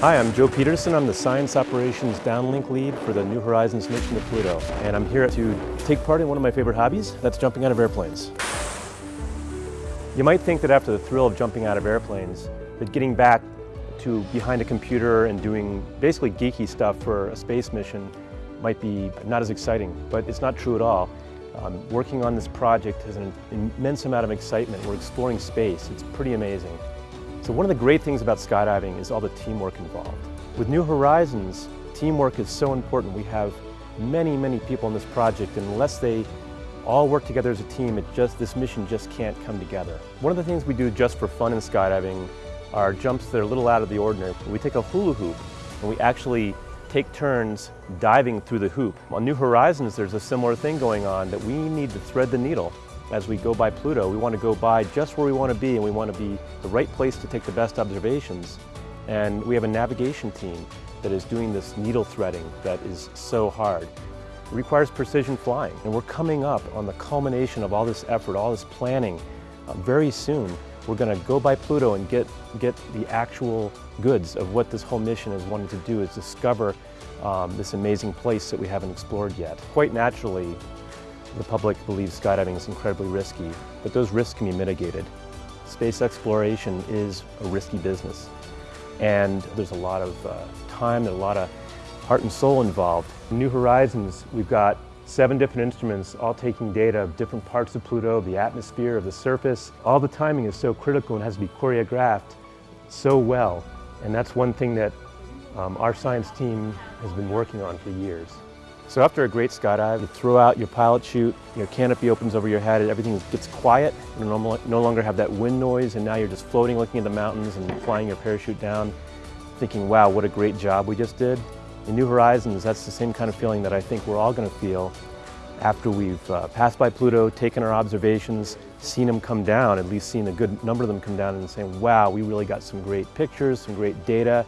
Hi, I'm Joe Peterson. I'm the Science Operations Downlink Lead for the New Horizons mission to Pluto. And I'm here to take part in one of my favorite hobbies, that's jumping out of airplanes. You might think that after the thrill of jumping out of airplanes, that getting back to behind a computer and doing basically geeky stuff for a space mission might be not as exciting, but it's not true at all. Um, working on this project has an immense amount of excitement. We're exploring space. It's pretty amazing. So one of the great things about skydiving is all the teamwork involved. With New Horizons, teamwork is so important. We have many, many people in this project, and unless they all work together as a team, it just, this mission just can't come together. One of the things we do just for fun in skydiving are jumps that are a little out of the ordinary. We take a hula hoop and we actually take turns diving through the hoop. On New Horizons, there's a similar thing going on that we need to thread the needle as we go by Pluto. We want to go by just where we want to be and we want to be the right place to take the best observations. And we have a navigation team that is doing this needle threading that is so hard. It requires precision flying and we're coming up on the culmination of all this effort, all this planning uh, very soon we're going to go by Pluto and get, get the actual goods of what this whole mission is wanting to do is discover um, this amazing place that we haven't explored yet. Quite naturally, the public believes skydiving is incredibly risky, but those risks can be mitigated. Space exploration is a risky business, and there's a lot of uh, time and a lot of heart and soul involved. In New Horizons, we've got Seven different instruments all taking data of different parts of Pluto, the atmosphere, of the surface. All the timing is so critical and has to be choreographed so well. And that's one thing that um, our science team has been working on for years. So after a great skydive, you throw out your pilot chute, your canopy opens over your head, and everything gets quiet. You no longer have that wind noise, and now you're just floating, looking at the mountains and flying your parachute down, thinking, wow, what a great job we just did. In New Horizons, that's the same kind of feeling that I think we're all going to feel after we've uh, passed by Pluto, taken our observations, seen them come down, at least seen a good number of them come down and saying, wow, we really got some great pictures, some great data.